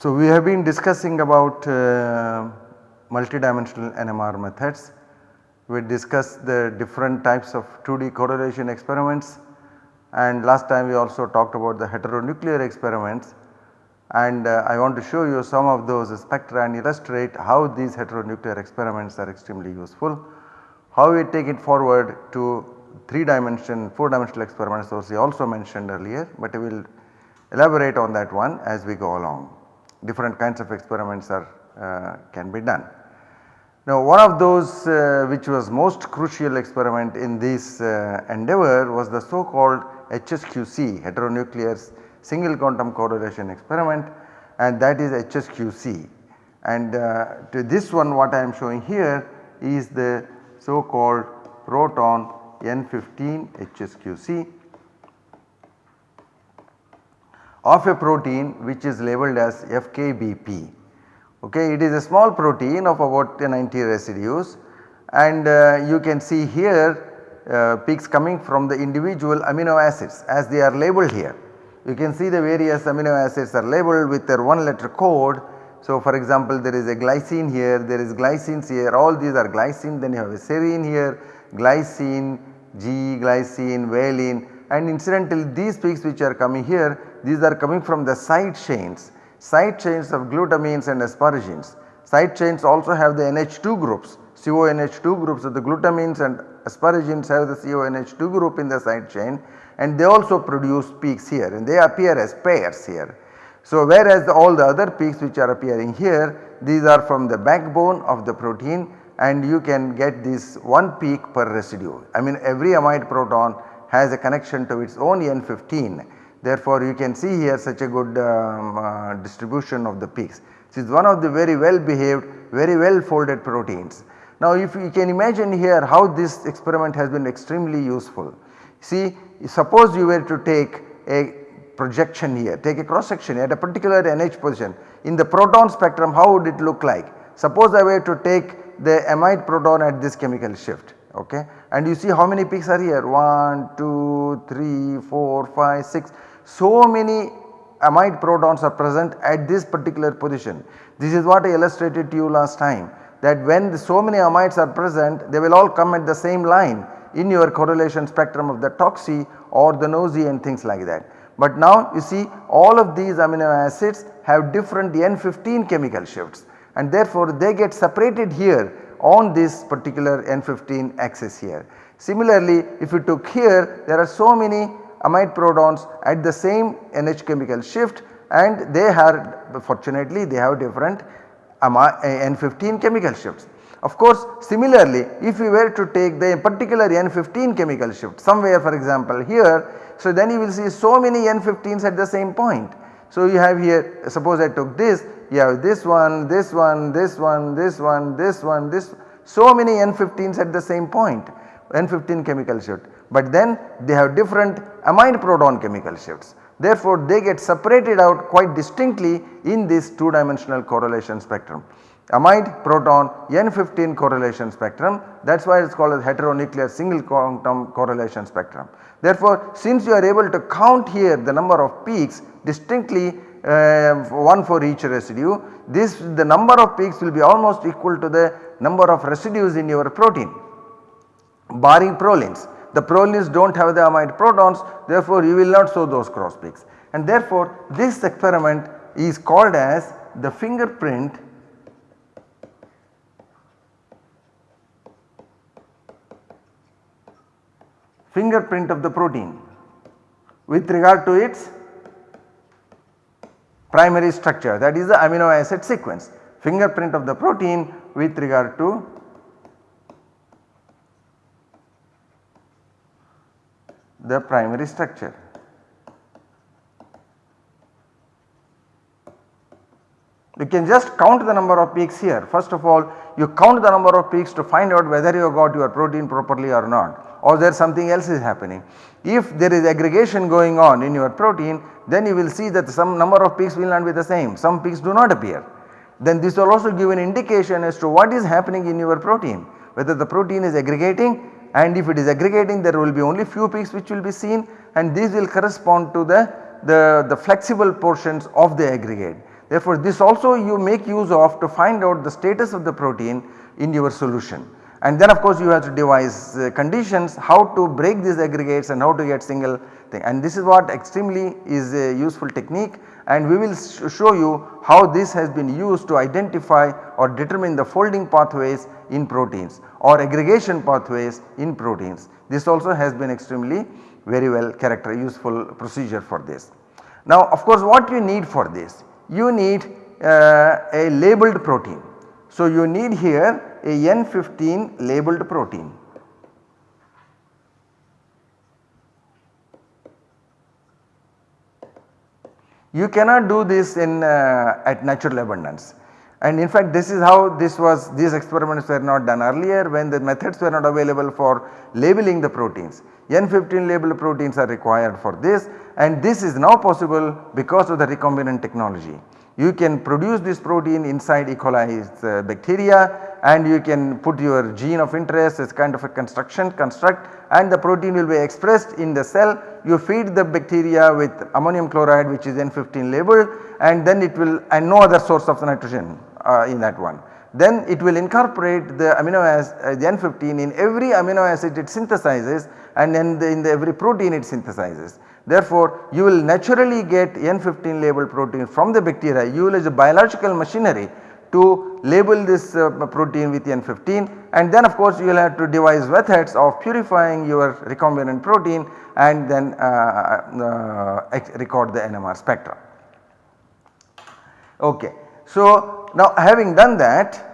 So, we have been discussing about uh, multidimensional NMR methods. We discussed the different types of 2D correlation experiments and last time we also talked about the heteronuclear experiments and uh, I want to show you some of those spectra and illustrate how these heteronuclear experiments are extremely useful. How we take it forward to 3 dimension 4 dimensional experiments was also mentioned earlier but I will elaborate on that one as we go along. Different kinds of experiments are uh, can be done. Now one of those uh, which was most crucial experiment in this uh, endeavor was the so called HSQC heteronuclear single quantum correlation experiment and that is HSQC and uh, to this one what I am showing here is the so called proton N15 HSQC of a protein which is labeled as FKBP. Okay, it is a small protein of about 90 residues and uh, you can see here uh, peaks coming from the individual amino acids as they are labeled here. You can see the various amino acids are labeled with their one letter code. So, for example, there is a glycine here, there is glycines here, all these are glycine, then you have a serine here, glycine, G, glycine, valine and incidentally these peaks which are coming here these are coming from the side chains, side chains of glutamines and asparagines. Side chains also have the NH2 groups, CONH2 groups of the glutamines and asparagines have the CONH2 group in the side chain and they also produce peaks here and they appear as pairs here. So whereas all the other peaks which are appearing here these are from the backbone of the protein and you can get this one peak per residue. I mean every amide proton has a connection to its own N15 Therefore, you can see here such a good um, uh, distribution of the peaks. This is one of the very well behaved, very well folded proteins. Now, if you can imagine here how this experiment has been extremely useful. See, suppose you were to take a projection here, take a cross section at a particular NH position. In the proton spectrum, how would it look like? Suppose I were to take the amide proton at this chemical shift okay and you see how many peaks are here 1 2 3 4 5 6 so many amide protons are present at this particular position. This is what I illustrated to you last time that when so many amides are present they will all come at the same line in your correlation spectrum of the TOCSY or the NOESY and things like that. But now you see all of these amino acids have different N15 chemical shifts and therefore they get separated here on this particular N15 axis here. Similarly if you took here there are so many amide protons at the same NH chemical shift and they have fortunately they have different N15 chemical shifts. Of course similarly if we were to take the particular N15 chemical shift somewhere for example here so then you will see so many N15s at the same point. So you have here suppose I took this you have this one, this one, this one, this one, this one, this so many N15s at the same point N15 chemical shift but then they have different amide proton chemical shifts. Therefore, they get separated out quite distinctly in this 2 dimensional correlation spectrum. Amide proton N15 correlation spectrum that is why it is called as heteronuclear single quantum correlation spectrum. Therefore, since you are able to count here the number of peaks distinctly uh, one for each residue this the number of peaks will be almost equal to the number of residues in your protein barring prolines. The prolines do not have the amide protons therefore you will not show those cross peaks. And therefore this experiment is called as the fingerprint fingerprint of the protein with regard to its primary structure. That is the amino acid sequence fingerprint of the protein with regard to the primary structure. You can just count the number of peaks here. First of all you count the number of peaks to find out whether you got your protein properly or not or there something else is happening. If there is aggregation going on in your protein then you will see that some number of peaks will not be the same, some peaks do not appear. Then this will also give an indication as to what is happening in your protein whether the protein is aggregating and if it is aggregating there will be only few peaks which will be seen and these will correspond to the, the, the flexible portions of the aggregate. Therefore, this also you make use of to find out the status of the protein in your solution and then of course you have to devise uh, conditions how to break these aggregates and how to get single thing and this is what extremely is a useful technique and we will show you how this has been used to identify or determine the folding pathways in proteins or aggregation pathways in proteins. This also has been extremely very well character useful procedure for this. Now of course what you need for this? You need uh, a labeled protein. So you need here a N15 labeled protein. You cannot do this in uh, at natural abundance and in fact this is how this was these experiments were not done earlier when the methods were not available for labeling the proteins. N15 labeled proteins are required for this and this is now possible because of the recombinant technology. You can produce this protein inside E. coli uh, bacteria and you can put your gene of interest as kind of a construction construct and the protein will be expressed in the cell. You feed the bacteria with ammonium chloride which is N15 labeled and then it will and no other source of nitrogen uh, in that one. Then it will incorporate the amino acid uh, the N15 in every amino acid it synthesizes and then the, in the every protein it synthesizes. Therefore, you will naturally get N15 labeled protein from the bacteria you will use a biological machinery to label this uh, protein with N15 and then of course you will have to devise methods of purifying your recombinant protein and then uh, uh, record the NMR spectra. Okay. So, now having done that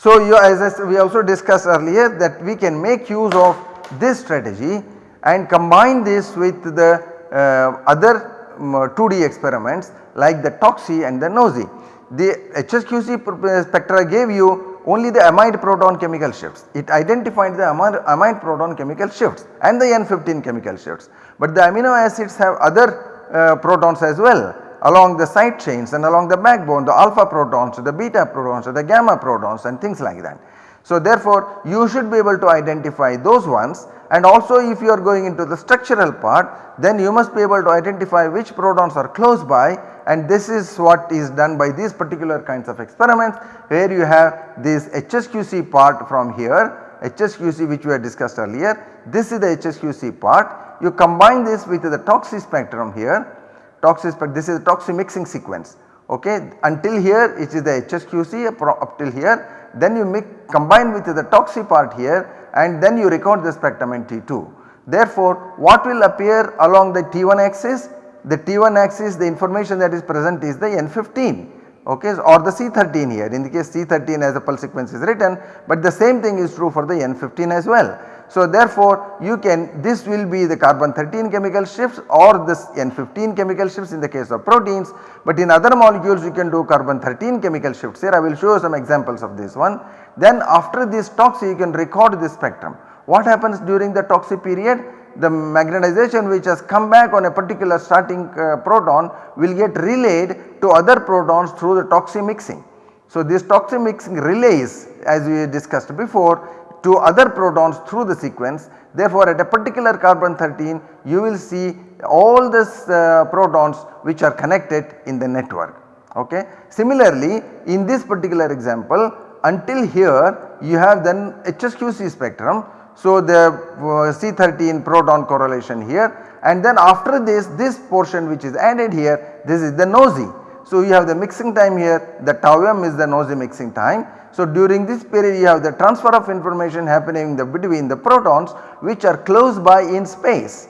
so you as we also discussed earlier that we can make use of this strategy and combine this with the uh, other um, 2D experiments like the TOCSY and the NOESY. The HSQC spectra gave you only the amide proton chemical shifts. It identified the amide, proton chemical shifts and the N15 chemical shifts. But the amino acids have other uh, protons as well along the side chains and along the backbone the alpha protons, the beta protons, the gamma protons and things like that. So therefore you should be able to identify those ones and also if you are going into the structural part then you must be able to identify which protons are close by. And this is what is done by these particular kinds of experiments where you have this HSQC part from here HSQC which we had discussed earlier. This is the HSQC part. You combine this with the TOCSY spectrum here. TOCSY spectrum this is the TOCSY mixing sequence. Okay? Until here it is the HSQC up till here then you mix combine with the TOCSY part here and then you record the spectrum in T2. Therefore, what will appear along the T1 axis? The T1 axis the information that is present is the N15 okay or the C13 here in the case C13 as the pulse sequence is written but the same thing is true for the N15 as well. So therefore you can this will be the carbon 13 chemical shifts or this N15 chemical shifts in the case of proteins but in other molecules you can do carbon 13 chemical shifts here I will show some examples of this one. Then after this TOCSY you can record this spectrum. What happens during the TOCSY period? The magnetization which has come back on a particular starting uh, proton will get relayed to other protons through the TOCSY mixing. So this TOCSY mixing relays as we discussed before to other protons through the sequence. Therefore, at a particular carbon 13 you will see all these uh, protons which are connected in the network. Okay. Similarly, in this particular example until here you have then HSQC spectrum. So, the uh, C13 proton correlation here and then after this this portion which is added here this is the NOESY. So, you have the mixing time here the tau m is the NOESY mixing time so, during this period you have the transfer of information happening the between the protons which are close by in space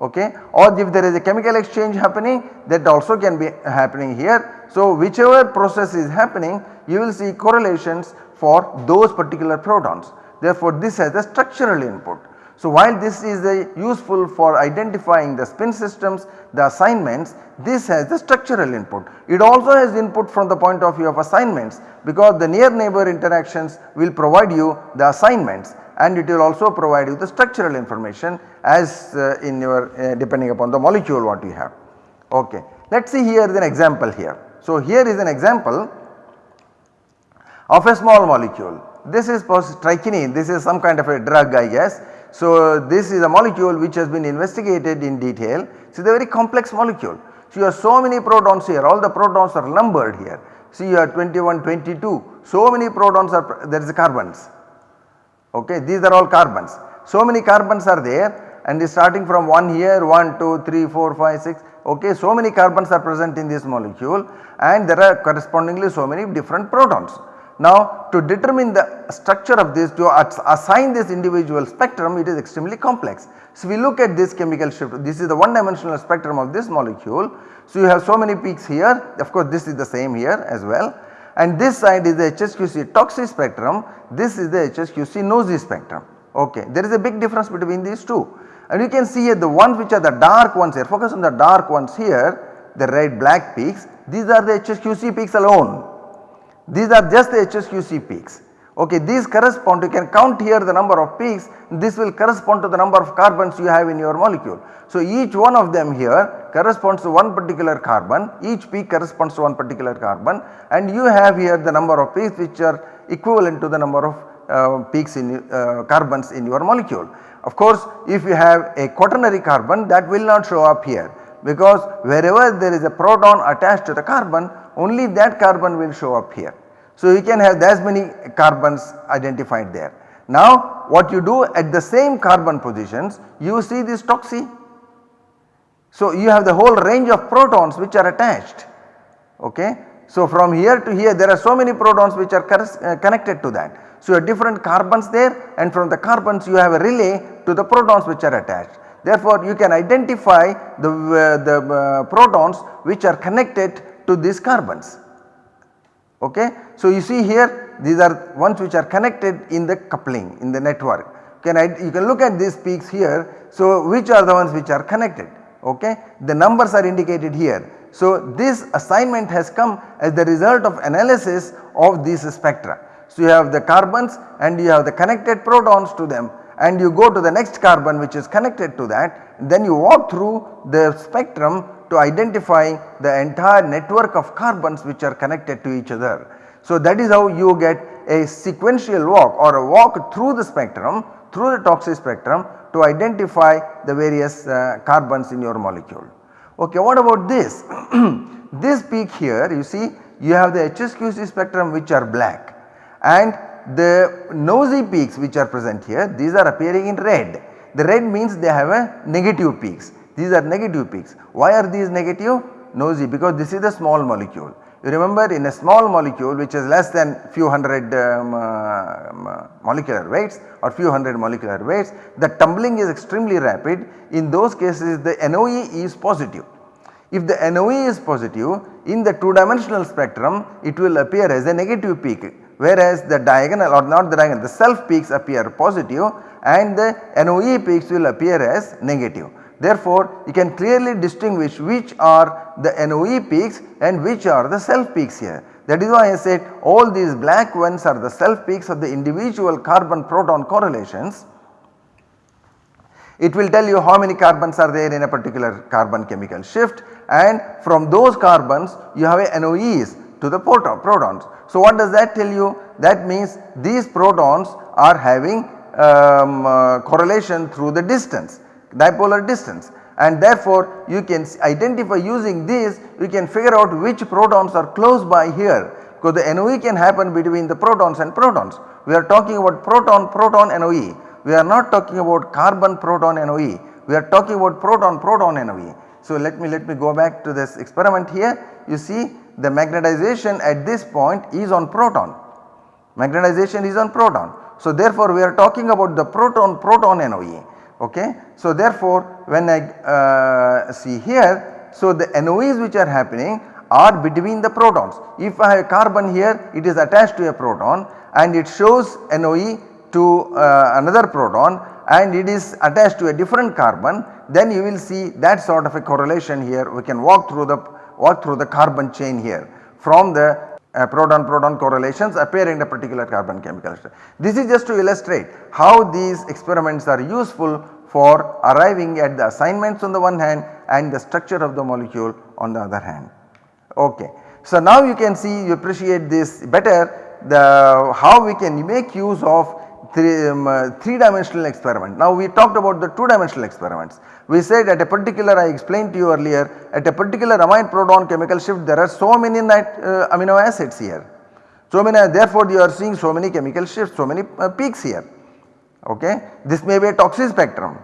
okay or if there is a chemical exchange happening that also can be happening here. So, whichever process is happening you will see correlations for those particular protons therefore this has a structural input. So, while this is useful for identifying the spin systems, the assignments, this has the structural input. It also has input from the point of view of assignments because the near neighbor interactions will provide you the assignments and it will also provide you the structural information as uh, in your uh, depending upon the molecule what you have. Okay. Let us see here is an example here. So, here is an example of a small molecule. This is strychnine, this is some kind of a drug I guess so, uh, this is a molecule which has been investigated in detail. It is a very complex molecule. So you have so many protons here all the protons are numbered here. See you have 21, 22 so many protons are there is carbons okay these are all carbons. So many carbons are there and starting from 1 here 1, 2, 3, 4, 5, 6 okay so many carbons are present in this molecule and there are correspondingly so many different protons. Now to determine the structure of this to assign this individual spectrum it is extremely complex. So we look at this chemical shift. This is the one dimensional spectrum of this molecule. So you have so many peaks here. Of course this is the same here as well. And this side is the HSQC TOCSY spectrum. This is the HSQC NOESY spectrum. Ok. There is a big difference between these two. And you can see here the ones which are the dark ones here. Focus on the dark ones here the red black peaks. These are the HSQC peaks alone these are just the HSQC peaks. Okay, these correspond you can count here the number of peaks this will correspond to the number of carbons you have in your molecule. So each one of them here corresponds to one particular carbon each peak corresponds to one particular carbon and you have here the number of peaks which are equivalent to the number of uh, peaks in uh, carbons in your molecule. Of course if you have a quaternary carbon that will not show up here because wherever there is a proton attached to the carbon only that carbon will show up here. So you can have as many carbons identified there. Now what you do at the same carbon positions you see this TOCSY. So you have the whole range of protons which are attached okay. So from here to here there are so many protons which are uh, connected to that. So you have different carbons there and from the carbons you have a relay to the protons which are attached. Therefore you can identify the, uh, the uh, protons which are connected to these carbons okay. So you see here these are ones which are connected in the coupling in the network can I, you can look at these peaks here so which are the ones which are connected okay the numbers are indicated here. So this assignment has come as the result of analysis of these spectra. So you have the carbons and you have the connected protons to them and you go to the next carbon which is connected to that then you walk through the spectrum to identify the entire network of carbons which are connected to each other. So that is how you get a sequential walk or a walk through the spectrum through the TOCSY spectrum to identify the various uh, carbons in your molecule. Okay, what about this? this peak here you see you have the HSQC spectrum which are black and the NOESY peaks which are present here these are appearing in red. The red means they have a negative peaks these are negative peaks. Why are these negative? NOESY because this is a small molecule. You remember in a small molecule which is less than few hundred um, uh, molecular weights or few hundred molecular weights the tumbling is extremely rapid in those cases the NOE is positive. If the NOE is positive in the 2 dimensional spectrum it will appear as a negative peak whereas the diagonal or not the diagonal the self peaks appear positive and the NOE peaks will appear as negative. Therefore, you can clearly distinguish which are the NOE peaks and which are the self peaks here. That is why I said all these black ones are the self peaks of the individual carbon proton correlations. It will tell you how many carbons are there in a particular carbon chemical shift and from those carbons you have a NOEs to the protons. So what does that tell you? That means these protons are having um, uh, correlation through the distance dipolar distance. And therefore you can identify using this you can figure out which protons are close by here. Because the NOE can happen between the protons and protons. We are talking about proton proton NOE we are not talking about carbon proton NOE we are talking about proton proton NOE. So let me let me go back to this experiment here. You see the magnetization at this point is on proton. Magnetization is on proton. So therefore we are talking about the proton proton NOE okay. So therefore when I uh, see here so the NOEs which are happening are between the protons. If I have carbon here it is attached to a proton and it shows NOE to uh, another proton and it is attached to a different carbon then you will see that sort of a correlation here we can walk through the walk through the carbon chain here from the uh, proton proton correlations appear in a particular carbon chemical structure. This is just to illustrate how these experiments are useful for arriving at the assignments on the one hand and the structure of the molecule on the other hand. Okay. So now you can see you appreciate this better the how we can make use of three, um, uh, three dimensional experiment. Now we talked about the two dimensional experiments. We said at a particular I explained to you earlier at a particular amide proton chemical shift there are so many uh, amino acids here. So many therefore you are seeing so many chemical shifts so many uh, peaks here okay. This may be a TOCSY spectrum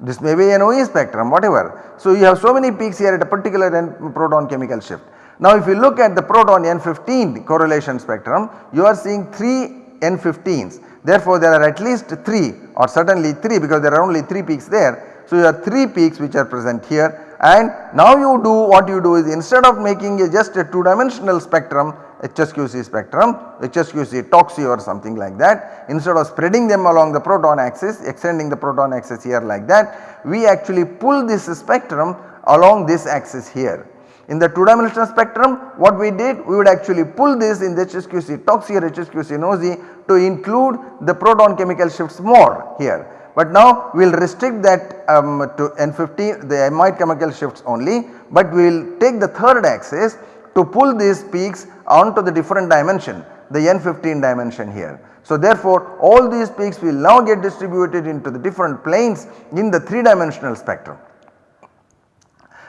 this may be an OE spectrum whatever. So you have so many peaks here at a particular N proton chemical shift. Now if you look at the proton N15 correlation spectrum you are seeing 3 N15s therefore there are at least 3 or certainly 3 because there are only 3 peaks there. So you have 3 peaks which are present here and now you do what you do is instead of making a just a 2 dimensional spectrum HSQC spectrum, HSQC TOCSY or something like that instead of spreading them along the proton axis extending the proton axis here like that we actually pull this spectrum along this axis here. In the 2 dimensional spectrum what we did we would actually pull this in the HSQC TOCSY or HSQC to include the proton chemical shifts more here. But now we will restrict that um, to N15 the amide chemical shifts only but we will take the third axis to pull these peaks onto the different dimension the n15 dimension here. So therefore all these peaks will now get distributed into the different planes in the 3 dimensional spectrum.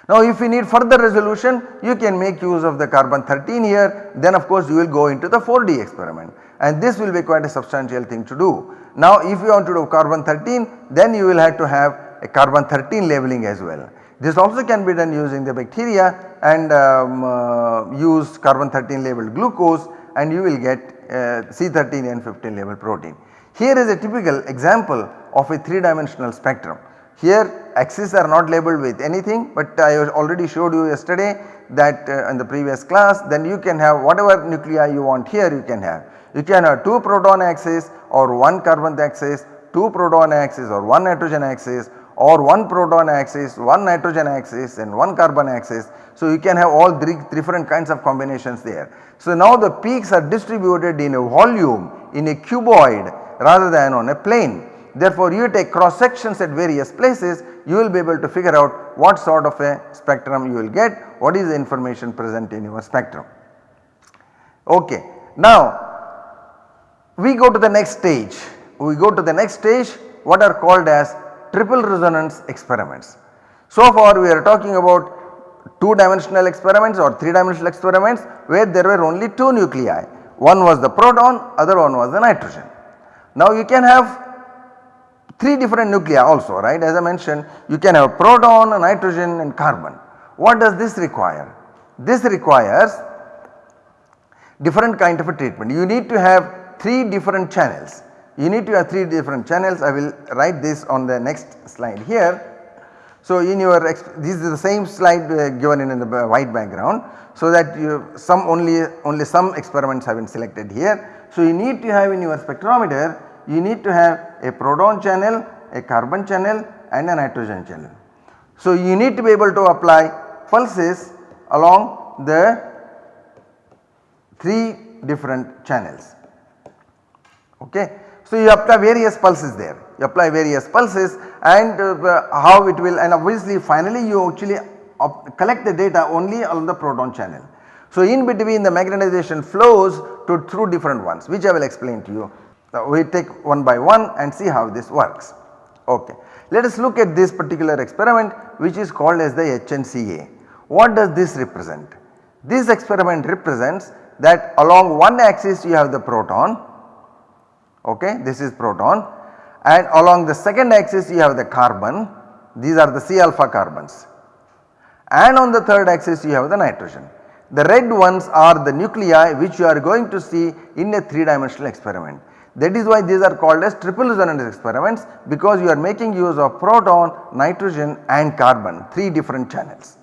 Now if you need further resolution you can make use of the carbon 13 here then of course you will go into the 4D experiment and this will be quite a substantial thing to do. Now if you want to do carbon 13 then you will have to have a carbon 13 labeling as well. This also can be done using the bacteria and um, uh, use carbon 13 labeled glucose and you will get uh, C13N15 labeled protein. Here is a typical example of a 3 dimensional spectrum. Here axes are not labeled with anything but I already showed you yesterday that uh, in the previous class then you can have whatever nuclei you want here you can have. You can have 2 proton axis or 1 carbon axis, 2 proton axis or 1 nitrogen axis or 1 proton axis, 1 nitrogen axis and 1 carbon axis. So you can have all three different kinds of combinations there. So now the peaks are distributed in a volume in a cuboid rather than on a plane. Therefore you take cross sections at various places you will be able to figure out what sort of a spectrum you will get, what is the information present in your spectrum. Okay. Now we go to the next stage, we go to the next stage what are called as triple resonance experiments. So far we are talking about 2 dimensional experiments or 3 dimensional experiments where there were only 2 nuclei. One was the proton, other one was the nitrogen. Now you can have 3 different nuclei also right as I mentioned you can have proton, nitrogen and carbon. What does this require? This requires different kind of a treatment. You need to have 3 different channels you need to have 3 different channels I will write this on the next slide here. So in your this is the same slide uh, given in, in the white background so that you some only only some experiments have been selected here. So you need to have in your spectrometer you need to have a proton channel, a carbon channel and a nitrogen channel. So you need to be able to apply pulses along the 3 different channels okay. So you apply various pulses there, you apply various pulses and uh, how it will and obviously finally you actually collect the data only on the proton channel. So in between the magnetization flows to through different ones which I will explain to you. Now we take one by one and see how this works. Okay. Let us look at this particular experiment which is called as the HNCA. What does this represent? This experiment represents that along one axis you have the proton okay this is proton and along the second axis you have the carbon these are the C alpha carbons and on the third axis you have the nitrogen. The red ones are the nuclei which you are going to see in a 3 dimensional experiment. That is why these are called as triple resonance experiments because you are making use of proton, nitrogen and carbon 3 different channels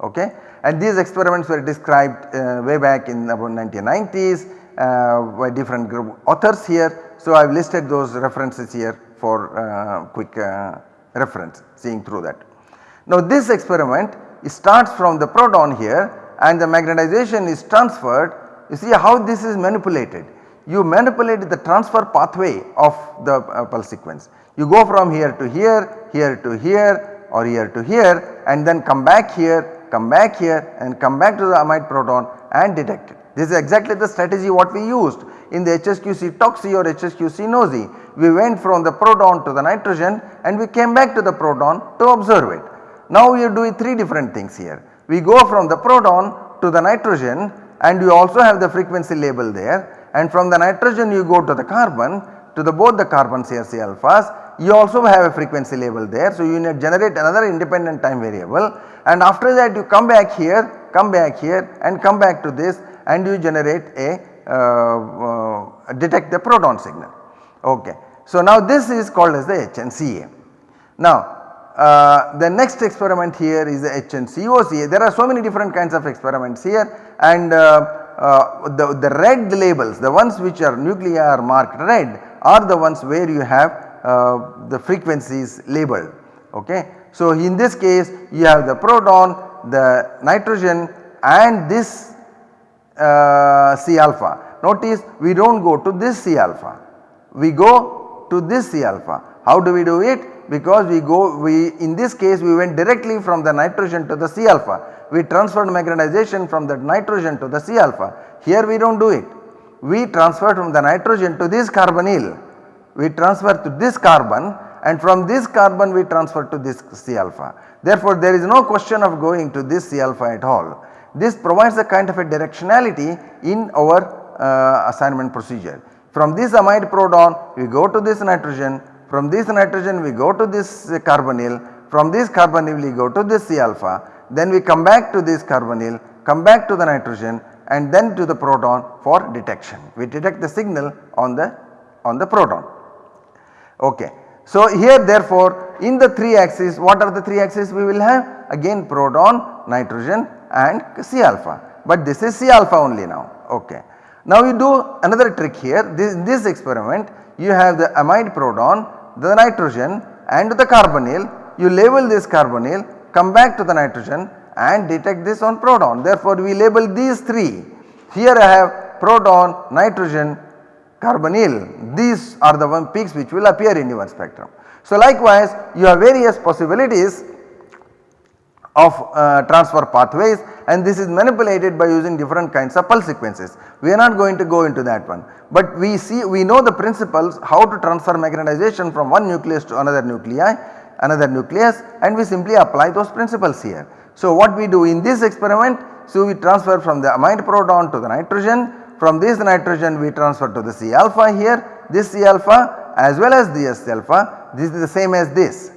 okay. And these experiments were described uh, way back in about 1990s uh, by different group authors here so I have listed those references here for uh, quick uh, reference seeing through that. Now this experiment starts from the proton here and the magnetization is transferred you see how this is manipulated. You manipulate the transfer pathway of the uh, pulse sequence. You go from here to here, here to here or here to here and then come back here, come back here and come back to the amide proton and detect it. This is exactly the strategy what we used in the HSQC TOCSY or HSQC NOESY. we went from the proton to the nitrogen and we came back to the proton to observe it. Now we are doing 3 different things here. We go from the proton to the nitrogen and you also have the frequency label there and from the nitrogen you go to the carbon to the both the carbons here C alphas you also have a frequency label there. So, you need generate another independent time variable and after that you come back here, come back here and come back to this and you generate a uh, uh, detect the proton signal. Okay. So, now this is called as the HNCA. Now, uh, the next experiment here is the HNCOCA. There are so many different kinds of experiments here and uh, the, the red labels the ones which are nuclei are marked red are the ones where you have uh, the frequencies labeled ok. So in this case you have the proton, the nitrogen and this uh, C alpha. Notice we do not go to this C alpha, we go to this C alpha. How do we do it? Because we go we in this case we went directly from the nitrogen to the C alpha. We transferred magnetization from the nitrogen to the C alpha. Here we do not do it. We transfer from the nitrogen to this carbonyl we transfer to this carbon and from this carbon we transfer to this C alpha. Therefore, there is no question of going to this C alpha at all. This provides a kind of a directionality in our uh, assignment procedure. From this amide proton we go to this nitrogen, from this nitrogen we go to this carbonyl, from this carbonyl we go to this C alpha, then we come back to this carbonyl, come back to the nitrogen and then to the proton for detection. We detect the signal on the on the proton. Okay. So here therefore in the 3 axis what are the 3 axis we will have again proton, nitrogen and C alpha but this is C alpha only now okay. Now you do another trick here this, this experiment you have the amide proton, the nitrogen and the carbonyl. You label this carbonyl come back to the nitrogen and detect this on proton. Therefore we label these 3 here I have proton, nitrogen carbonyl. These are the one peaks which will appear in your spectrum. So likewise you have various possibilities of uh, transfer pathways and this is manipulated by using different kinds of pulse sequences. We are not going to go into that one but we see we know the principles how to transfer magnetization from one nucleus to another nuclei another nucleus and we simply apply those principles here. So what we do in this experiment so we transfer from the amide proton to the nitrogen from this nitrogen we transfer to the C alpha here, this C alpha as well as the C alpha, this is the same as this,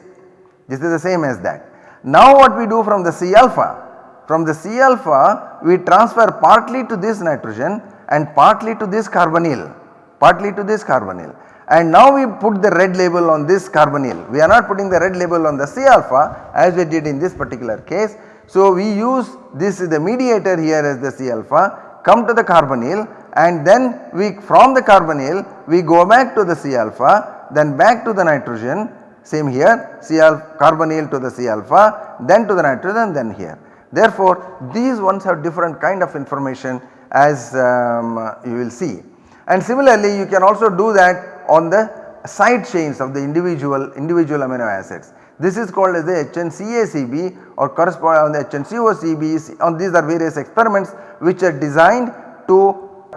this is the same as that. Now what we do from the C alpha? From the C alpha we transfer partly to this nitrogen and partly to this carbonyl, partly to this carbonyl and now we put the red label on this carbonyl. We are not putting the red label on the C alpha as we did in this particular case. So we use this is the mediator here as the C alpha come to the carbonyl and then we from the carbonyl we go back to the C alpha then back to the nitrogen same here C alpha carbonyl to the C alpha then to the nitrogen then here. Therefore these ones have different kind of information as um, you will see and similarly you can also do that on the side chains of the individual individual amino acids. This is called as the HNCACB or correspond on the HNCOCB on these are various experiments which are designed to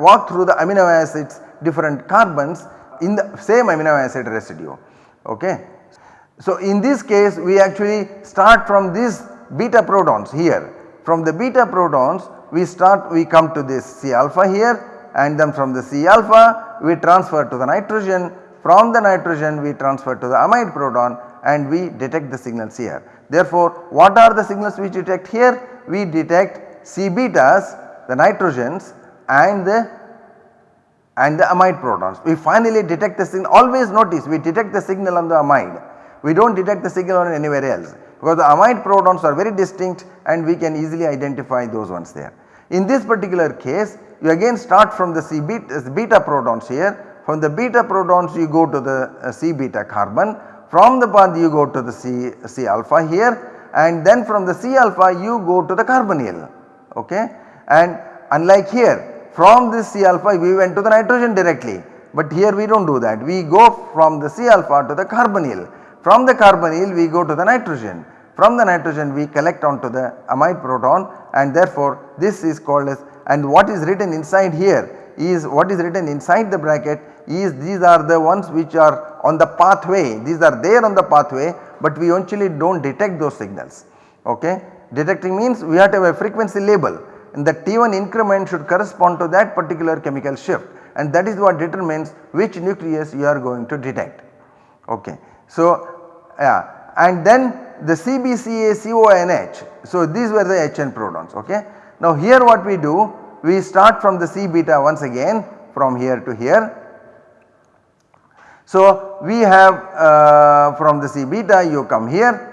walk through the amino acids different carbons in the same amino acid residue okay. So in this case we actually start from these beta protons here from the beta protons we start we come to this C alpha here and then from the C alpha we transfer to the nitrogen from the nitrogen we transfer to the amide proton and we detect the signals here. Therefore, what are the signals we detect here? We detect C betas the nitrogens and the and the amide protons. We finally detect the signal always notice we detect the signal on the amide we do not detect the signal on anywhere else because the amide protons are very distinct and we can easily identify those ones there. In this particular case you again start from the C beta, beta protons here. From the beta protons you go to the uh, C beta carbon. From the path you go to the C, C alpha here. And then from the C alpha you go to the carbonyl okay? And unlike here from this C alpha we went to the nitrogen directly. But here we do not do that. We go from the C alpha to the carbonyl from the carbonyl we go to the nitrogen. From the nitrogen we collect onto the amide proton and therefore this is called as and what is written inside here is what is written inside the bracket is these are the ones which are on the pathway. These are there on the pathway but we actually do not detect those signals. Ok. Detecting means we have to have a frequency label. And the T1 increment should correspond to that particular chemical shift. And that is what determines which nucleus you are going to detect. Ok. So yeah. And then the CBCA CONH so these were the HN protons ok. Now here what we do we start from the C beta once again from here to here. So we have uh, from the C beta you come here.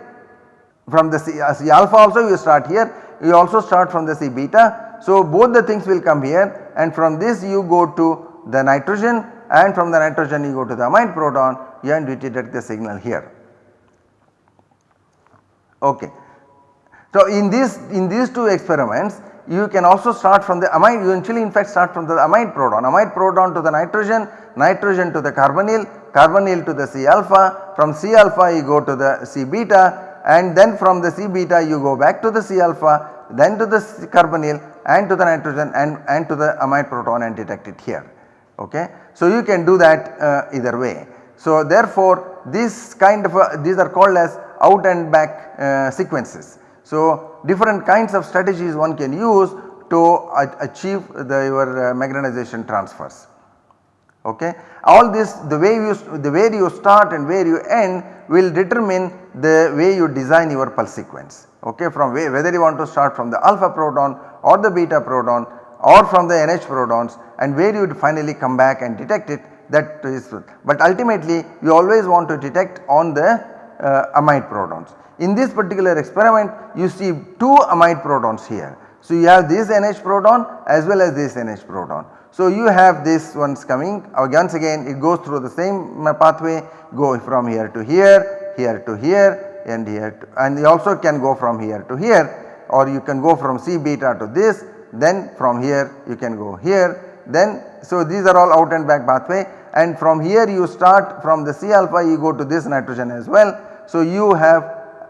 From the C, uh, C alpha also you start here. You also start from the C beta. So both the things will come here. And from this you go to the nitrogen. And from the nitrogen you go to the amide proton and you detect the signal here. Okay. So in this in these two experiments you can also start from the amide you eventually in fact start from the amide proton, amide proton to the nitrogen, nitrogen to the carbonyl, carbonyl to the C alpha, from C alpha you go to the C beta and then from the C beta you go back to the C alpha then to the carbonyl and to the nitrogen and, and to the amide proton and detect it here ok. So you can do that uh, either way. So therefore this kind of a, these are called as out and back uh, sequences. So different kinds of strategies one can use to achieve the your uh, magnetization transfers okay. All this the way you the where you start and where you end will determine the way you design your pulse sequence okay from where, whether you want to start from the alpha proton or the beta proton or from the NH protons and where you would finally come back and detect it that is but ultimately you always want to detect on the uh, amide protons. In this particular experiment you see two amide protons here. So you have this NH proton as well as this NH proton. So you have this ones coming uh, once again it goes through the same pathway go from here to here, here to here and here to, and you also can go from here to here or you can go from C beta to this then from here you can go here then so these are all out and back pathway and from here you start from the C alpha you go to this nitrogen as well. So you have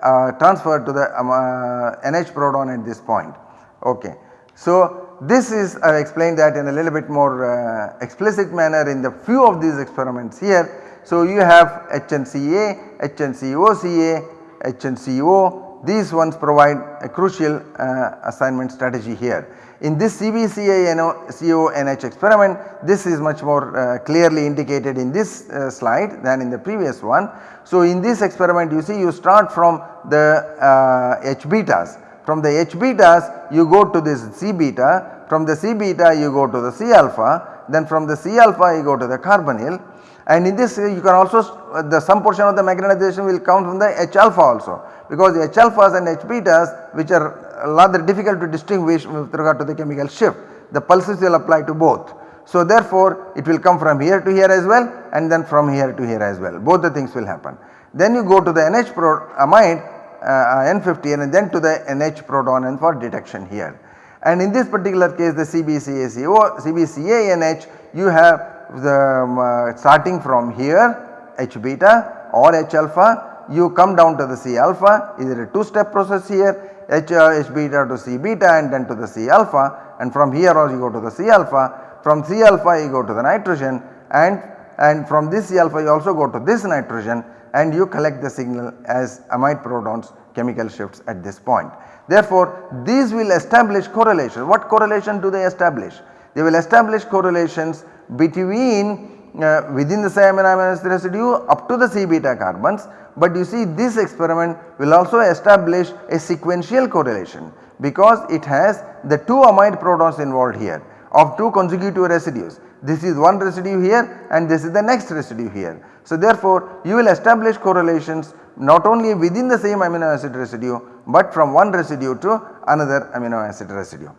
uh, transferred to the um, uh, NH proton at this point ok. So this is I explained that in a little bit more uh, explicit manner in the few of these experiments here. So you have HNCA, HNCOCA, HNCO these ones provide a crucial uh, assignment strategy here. In this CBCA-CONH experiment this is much more uh, clearly indicated in this uh, slide than in the previous one. So in this experiment you see you start from the uh, H betas from the H betas you go to this C beta from the C beta you go to the C alpha then from the C alpha you go to the carbonyl and in this you can also uh, the some portion of the magnetization will come from the H alpha also because the H alphas and H betas which are rather difficult to distinguish with regard to the chemical shift. The pulses will apply to both. So therefore it will come from here to here as well and then from here to here as well both the things will happen. Then you go to the NH pro amide uh, N15 and then to the NH proton and for detection here. And in this particular case the CBCACO, CBCA you have the um, uh, starting from here H beta or H alpha you come down to the C alpha is it a 2 step process here H, uh, H beta to C beta and then to the C alpha and from here also you go to the C alpha from C alpha you go to the nitrogen and and from this C alpha you also go to this nitrogen and you collect the signal as amide protons chemical shifts at this point. Therefore, these will establish correlation. What correlation do they establish? They will establish correlations between uh, within the same amino acid residue up to the C beta carbons but you see this experiment will also establish a sequential correlation because it has the two amide protons involved here of two consecutive residues. This is one residue here and this is the next residue here. So therefore you will establish correlations not only within the same amino acid residue but from one residue to another amino acid residue.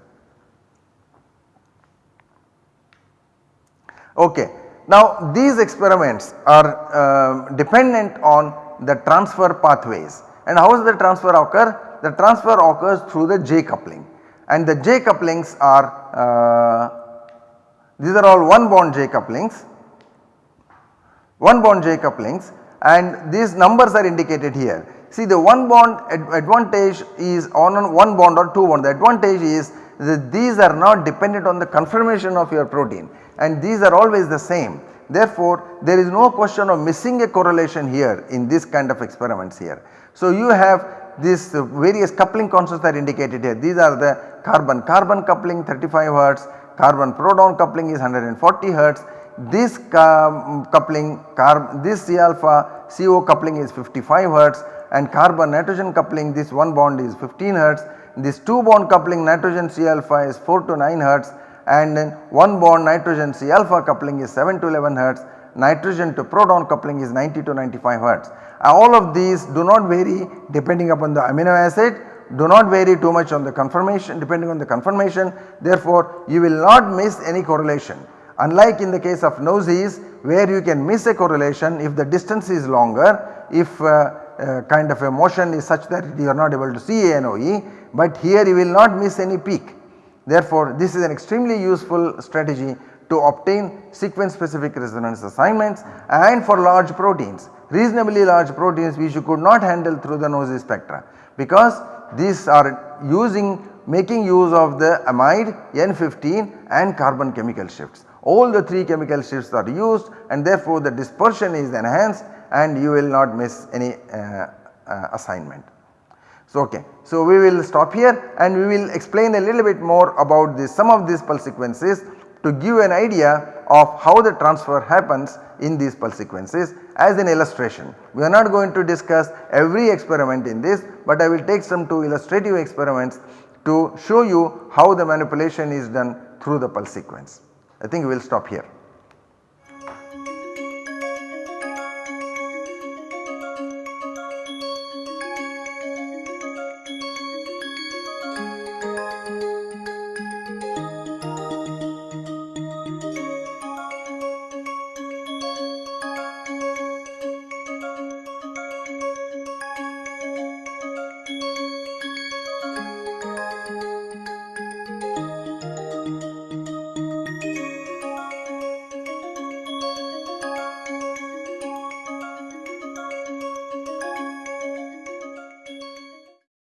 Okay. Now these experiments are uh, dependent on the transfer pathways and how does the transfer occur? The transfer occurs through the J coupling and the J couplings are uh, these are all one bond J couplings, one bond J couplings and these numbers are indicated here. See the one bond ad advantage is on one bond or two bond the advantage is that these are not dependent on the conformation of your protein and these are always the same Therefore, there is no question of missing a correlation here in this kind of experiments here. So, you have these various coupling constants are indicated here. These are the carbon carbon coupling 35 hertz, carbon proton coupling is 140 hertz, this coupling this C alpha CO coupling is 55 hertz and carbon nitrogen coupling this one bond is 15 hertz, this 2 bond coupling nitrogen C alpha is 4 to 9 hertz and then 1 bond nitrogen C alpha coupling is 7 to 11 hertz, nitrogen to proton coupling is 90 to 95 hertz. All of these do not vary depending upon the amino acid do not vary too much on the conformation depending on the conformation therefore you will not miss any correlation. Unlike in the case of NOESYs where you can miss a correlation if the distance is longer if uh, uh, kind of a motion is such that you are not able to see an NOE but here you will not miss any peak. Therefore, this is an extremely useful strategy to obtain sequence specific resonance assignments and for large proteins reasonably large proteins which you could not handle through the NOESY spectra because these are using making use of the amide N15 and carbon chemical shifts. All the 3 chemical shifts are used and therefore the dispersion is enhanced and you will not miss any uh, uh, assignment. So, okay. So, we will stop here and we will explain a little bit more about this some of these pulse sequences to give an idea of how the transfer happens in these pulse sequences as an illustration. We are not going to discuss every experiment in this, but I will take some two illustrative experiments to show you how the manipulation is done through the pulse sequence. I think we will stop here.